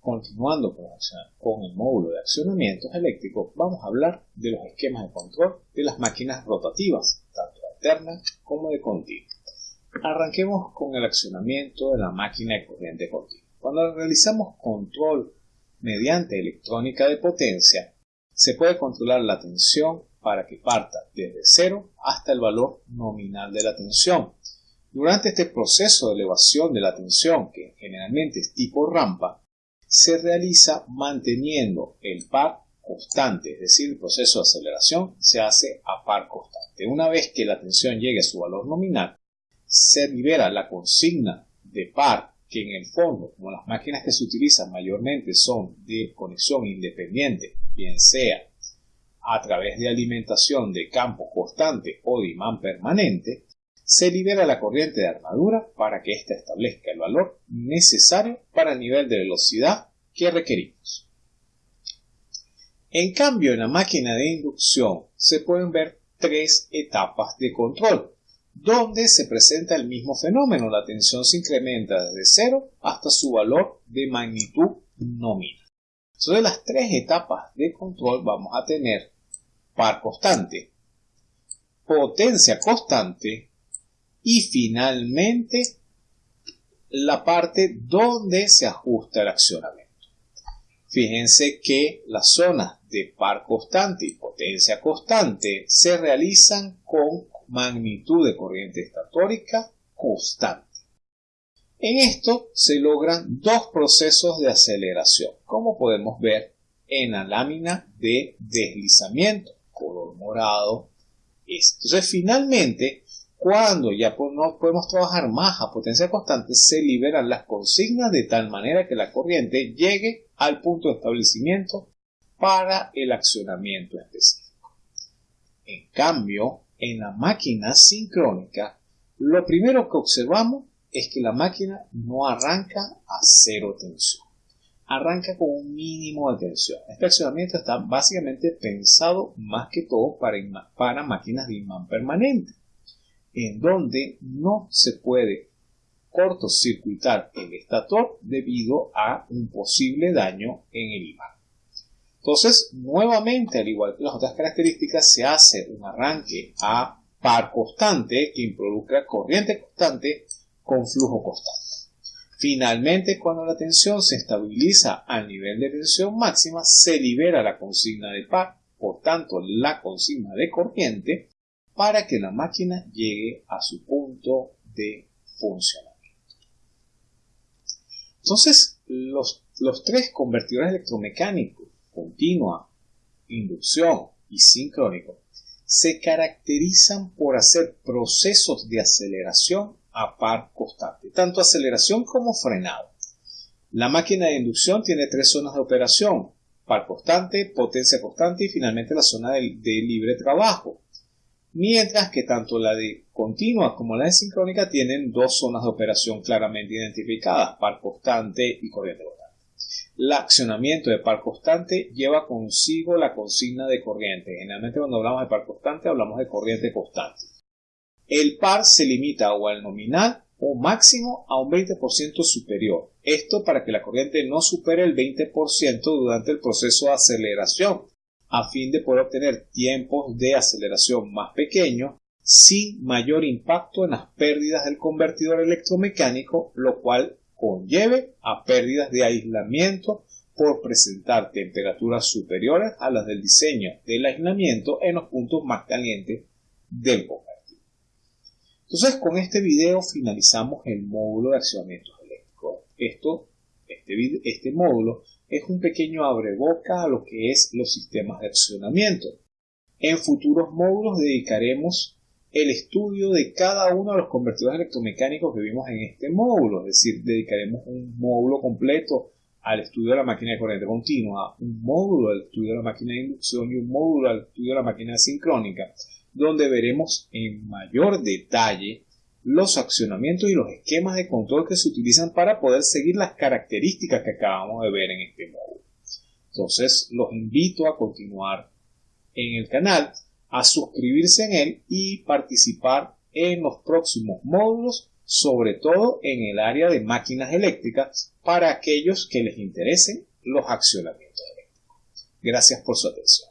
con el módulo de accionamientos eléctricos, vamos a hablar de los esquemas de control de las máquinas rotativas, tanto alternas como de continuo. Arranquemos con el accionamiento de la máquina de corriente continua. Cuando realizamos control mediante electrónica de potencia, se puede controlar la tensión para que parta desde cero hasta el valor nominal de la tensión. Durante este proceso de elevación de la tensión, que generalmente es tipo rampa, se realiza manteniendo el par constante, es decir, el proceso de aceleración se hace a par constante. Una vez que la tensión llegue a su valor nominal, se libera la consigna de par que en el fondo, como las máquinas que se utilizan mayormente son de conexión independiente, bien sea a través de alimentación de campo constante o de imán permanente, se libera la corriente de armadura para que ésta establezca el valor necesario para el nivel de velocidad que requerimos. En cambio, en la máquina de inducción se pueden ver tres etapas de control donde se presenta el mismo fenómeno. La tensión se incrementa desde cero hasta su valor de magnitud nominal. Entonces, las tres etapas de control vamos a tener par constante, potencia constante y finalmente la parte donde se ajusta el accionamiento. Fíjense que las zonas de par constante y potencia constante se realizan con magnitud de corriente estatórica constante. En esto se logran dos procesos de aceleración, como podemos ver en la lámina de deslizamiento, color morado. Entonces, finalmente, cuando ya no podemos trabajar más a potencia constante, se liberan las consignas de tal manera que la corriente llegue al punto de establecimiento para el accionamiento específico. En cambio, en la máquina sincrónica, lo primero que observamos es que la máquina no arranca a cero tensión. Arranca con un mínimo de tensión. Este accionamiento está básicamente pensado más que todo para, para máquinas de imán permanente, en donde no se puede cortocircuitar el estator debido a un posible daño en el imán. Entonces, nuevamente, al igual que las otras características, se hace un arranque a par constante que involucra corriente constante con flujo constante. Finalmente, cuando la tensión se estabiliza al nivel de tensión máxima, se libera la consigna de par, por tanto la consigna de corriente, para que la máquina llegue a su punto de funcionamiento. Entonces, los, los tres convertidores electromecánicos continua, inducción y sincrónico, se caracterizan por hacer procesos de aceleración a par constante, tanto aceleración como frenado. La máquina de inducción tiene tres zonas de operación, par constante, potencia constante y finalmente la zona de, de libre trabajo. Mientras que tanto la de continua como la de sincrónica tienen dos zonas de operación claramente identificadas, par constante y corriente constante. El accionamiento de par constante lleva consigo la consigna de corriente. Generalmente cuando hablamos de par constante hablamos de corriente constante. El par se limita o al nominal o máximo a un 20% superior. Esto para que la corriente no supere el 20% durante el proceso de aceleración, a fin de poder obtener tiempos de aceleración más pequeños sin mayor impacto en las pérdidas del convertidor electromecánico, lo cual conlleve a pérdidas de aislamiento por presentar temperaturas superiores a las del diseño del aislamiento en los puntos más calientes del convertidor. Entonces, con este video finalizamos el módulo de accionamientos eléctricos. Esto, este, este módulo es un pequeño abreboca a lo que es los sistemas de accionamiento. En futuros módulos dedicaremos el estudio de cada uno de los convertidores electromecánicos que vimos en este módulo, es decir, dedicaremos un módulo completo al estudio de la máquina de corriente continua, un módulo al estudio de la máquina de inducción y un módulo al estudio de la máquina sincrónica, donde veremos en mayor detalle los accionamientos y los esquemas de control que se utilizan para poder seguir las características que acabamos de ver en este módulo. Entonces, los invito a continuar en el canal a suscribirse en él y participar en los próximos módulos, sobre todo en el área de máquinas eléctricas, para aquellos que les interesen los accionamientos eléctricos. Gracias por su atención.